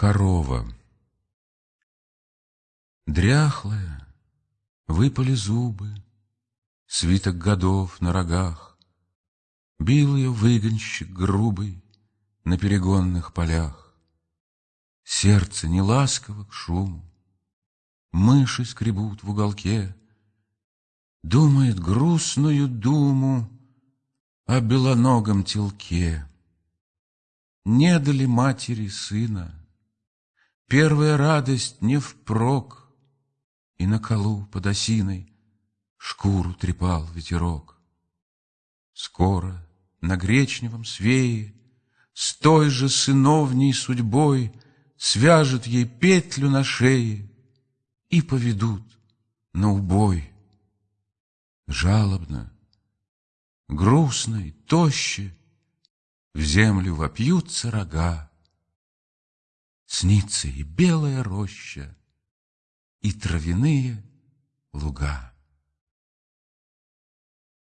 Корова. Дряхлая, выпали зубы, Свиток годов на рогах, Бил ее выгонщик грубый На перегонных полях. Сердце не ласково к шуму, Мыши скребут в уголке, Думает грустную думу О белоногом телке. Не дали матери сына, Первая радость не впрок, И на колу под осиной Шкуру трепал ветерок. Скоро на гречневом свее С той же сыновней судьбой Свяжут ей петлю на шее И поведут на убой. Жалобно, грустно и тоще В землю вопьются рога, Снится и белая роща, и травяные луга.